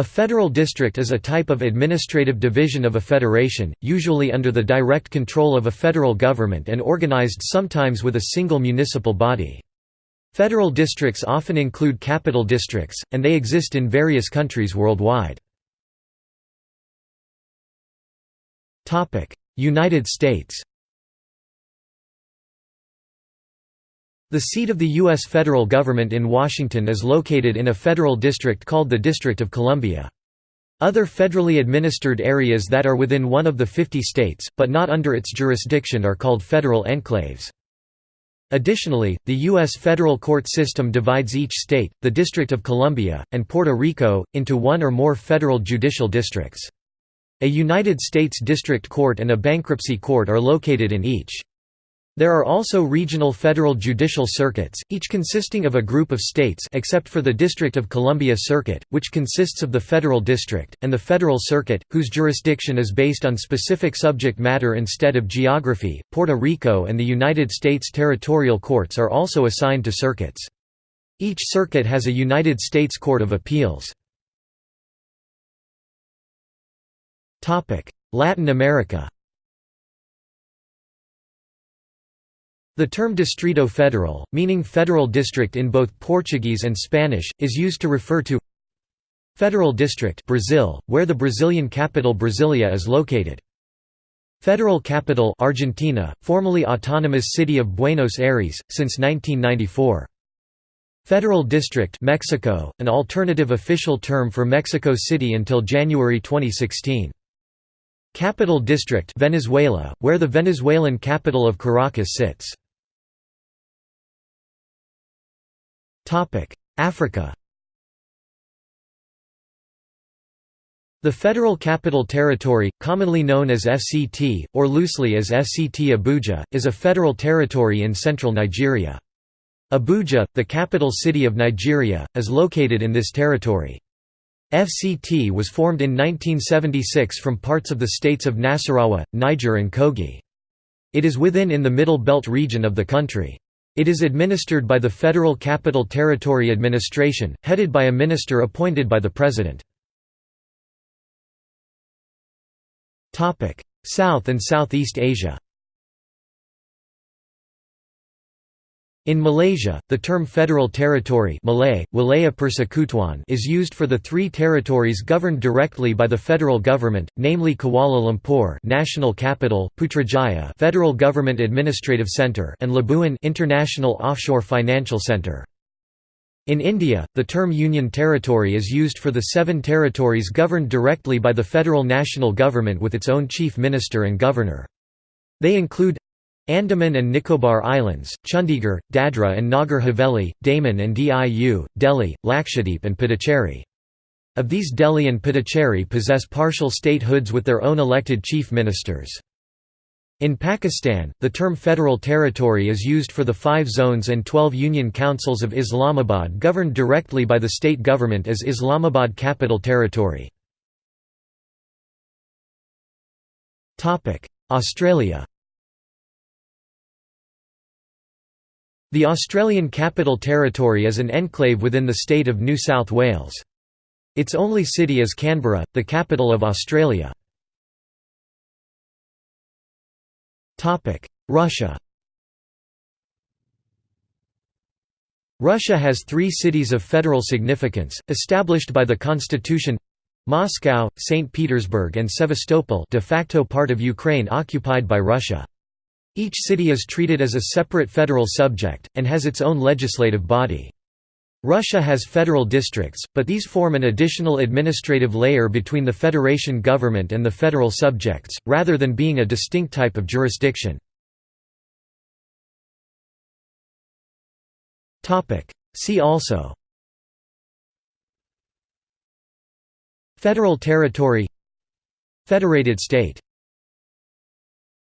A federal district is a type of administrative division of a federation, usually under the direct control of a federal government and organized sometimes with a single municipal body. Federal districts often include capital districts, and they exist in various countries worldwide. United States The seat of the U.S. federal government in Washington is located in a federal district called the District of Columbia. Other federally administered areas that are within one of the 50 states, but not under its jurisdiction are called federal enclaves. Additionally, the U.S. federal court system divides each state, the District of Columbia, and Puerto Rico, into one or more federal judicial districts. A United States District Court and a bankruptcy court are located in each. There are also regional federal judicial circuits, each consisting of a group of states except for the District of Columbia Circuit, which consists of the Federal District, and the Federal Circuit, whose jurisdiction is based on specific subject matter instead of geography. Puerto Rico and the United States territorial courts are also assigned to circuits. Each circuit has a United States Court of Appeals. Latin America The term Distrito Federal, meaning federal district in both Portuguese and Spanish, is used to refer to Federal District Brazil, where the Brazilian capital Brasilia is located. Federal Capital Argentina, formerly autonomous city of Buenos Aires, since 1994. Federal District Mexico, an alternative official term for Mexico City until January 2016. Capital District Venezuela, where the Venezuelan capital of Caracas sits. Africa The Federal Capital Territory, commonly known as FCT, or loosely as FCT Abuja, is a federal territory in central Nigeria. Abuja, the capital city of Nigeria, is located in this territory. FCT was formed in 1976 from parts of the states of Nasarawa, Niger and Kogi. It is within in the Middle Belt region of the country. It is administered by the Federal Capital Territory Administration, headed by a minister appointed by the President. South and Southeast Asia In Malaysia, the term Federal Territory Malay, Wilayah Persekutuan is used for the three territories governed directly by the federal government, namely Kuala Lumpur National Capital, Putrajaya Federal Government Administrative Centre and Labuan International Offshore Financial Centre. In India, the term Union Territory is used for the seven territories governed directly by the federal national government with its own chief minister and governor. They include Andaman and Nicobar Islands, Chandigarh, Dadra and Nagar Haveli, Daman and Diu, Delhi, Lakshadweep and Puducherry. Of these Delhi and Puducherry possess partial statehoods with their own elected chief ministers. In Pakistan, the term Federal Territory is used for the five zones and twelve union councils of Islamabad governed directly by the state government as Islamabad Capital Territory. Australia The Australian Capital Territory is an enclave within the state of New South Wales. Its only city is Canberra, the capital of Australia. Russia Russia has three cities of federal significance, established by the constitution Moscow, St. Petersburg and Sevastopol de facto part of Ukraine occupied by Russia. Each city is treated as a separate federal subject, and has its own legislative body. Russia has federal districts, but these form an additional administrative layer between the federation government and the federal subjects, rather than being a distinct type of jurisdiction. See also Federal territory Federated state